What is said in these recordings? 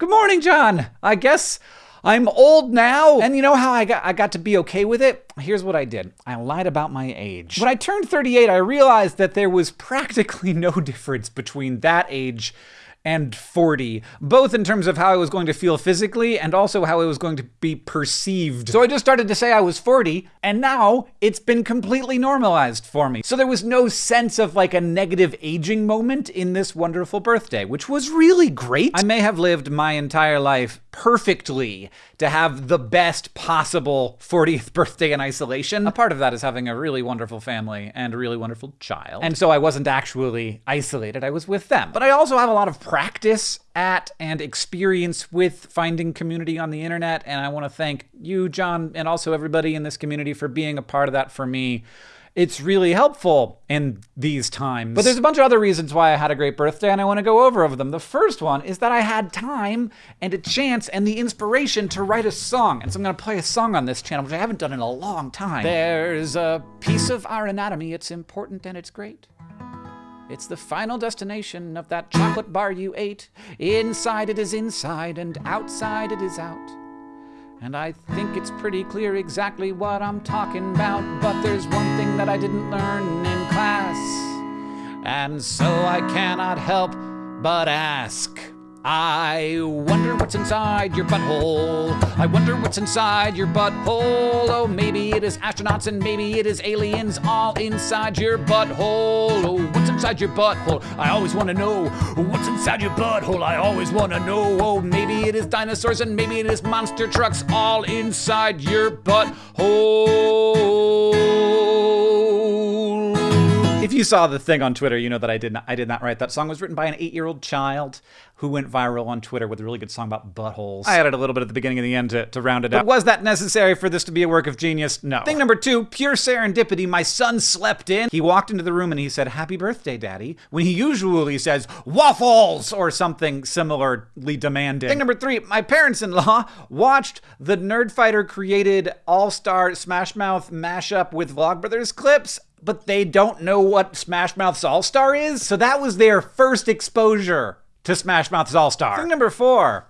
Good morning, John. I guess I'm old now. And you know how I got I got to be okay with it? Here's what I did. I lied about my age. When I turned 38, I realized that there was practically no difference between that age and 40, both in terms of how I was going to feel physically and also how I was going to be perceived. So I just started to say I was 40, and now it's been completely normalized for me. So there was no sense of like a negative aging moment in this wonderful birthday, which was really great. I may have lived my entire life perfectly to have the best possible 40th birthday in isolation. A part of that is having a really wonderful family and a really wonderful child. And so I wasn't actually isolated, I was with them. But I also have a lot of practice at and experience with finding community on the internet. And I want to thank you, John, and also everybody in this community for being a part of that for me it's really helpful in these times. But there's a bunch of other reasons why I had a great birthday, and I want to go over of them. The first one is that I had time and a chance and the inspiration to write a song. And so I'm going to play a song on this channel, which I haven't done in a long time. There's a piece of our anatomy, it's important and it's great. It's the final destination of that chocolate bar you ate. Inside it is inside, and outside it is out. And I think it's pretty clear exactly what I'm talking about, but there's one that I didn't learn in class. And so I cannot help but ask. I wonder what's inside your butthole. I wonder what's inside your butthole. Oh, maybe it is astronauts and maybe it is aliens all inside your butthole. Oh, what's inside your butthole? I always want to know. What's inside your butthole? I always want to know. Oh, maybe it is dinosaurs and maybe it is monster trucks all inside your butthole. If you saw the thing on Twitter, you know that I did not I did not write that song. It was written by an eight-year-old child who went viral on Twitter with a really good song about buttholes. I added a little bit at the beginning and the end to, to round it out. But was that necessary for this to be a work of genius? No. Thing number two, pure serendipity. My son slept in. He walked into the room and he said, Happy birthday, Daddy, when he usually says, Waffles! or something similarly demanding. Thing number three, my parents-in-law watched the Nerdfighter created All-Star Smash Mouth mashup with Vlogbrothers clips but they don't know what Smash Mouth's All Star is. So that was their first exposure to Smash Mouth's All Star. Thing number four.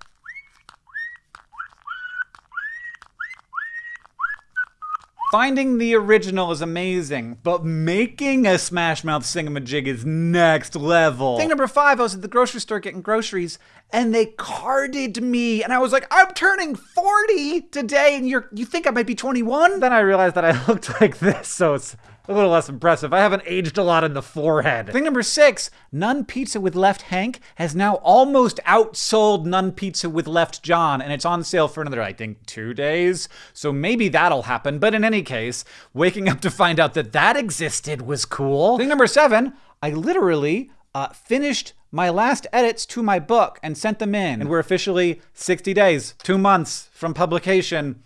Finding the original is amazing, but making a Smash Mouth Singamajig is next level. Thing number five, I was at the grocery store getting groceries, and they carded me, and I was like, I'm turning 40 today, and you're you think I might be 21? Then I realized that I looked like this, so it's a little less impressive. I haven't aged a lot in the forehead. Thing number six, Nun Pizza with Left Hank has now almost outsold Nun Pizza with Left John, and it's on sale for another, I think, two days. So maybe that'll happen. But in any case, waking up to find out that that existed was cool. Thing number seven, I literally uh, finished my last edits to my book and sent them in. And we're officially 60 days, two months from publication.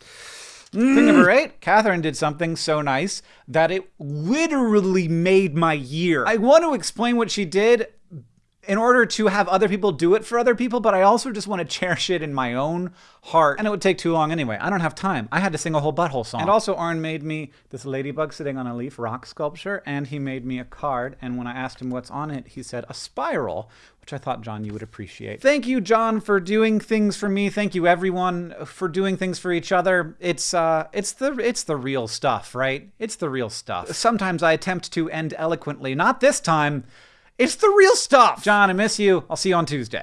Mm. Thing number eight, Catherine did something so nice that it literally made my year. I want to explain what she did in order to have other people do it for other people, but I also just want to cherish it in my own heart. And it would take too long anyway. I don't have time. I had to sing a whole butthole song. And also, Orin made me this ladybug sitting on a leaf rock sculpture, and he made me a card. And when I asked him what's on it, he said, a spiral, which I thought, John, you would appreciate. Thank you, John, for doing things for me. Thank you, everyone, for doing things for each other. It's, uh, it's the, it's the real stuff, right? It's the real stuff. Sometimes I attempt to end eloquently. Not this time. It's the real stuff. John, I miss you. I'll see you on Tuesday.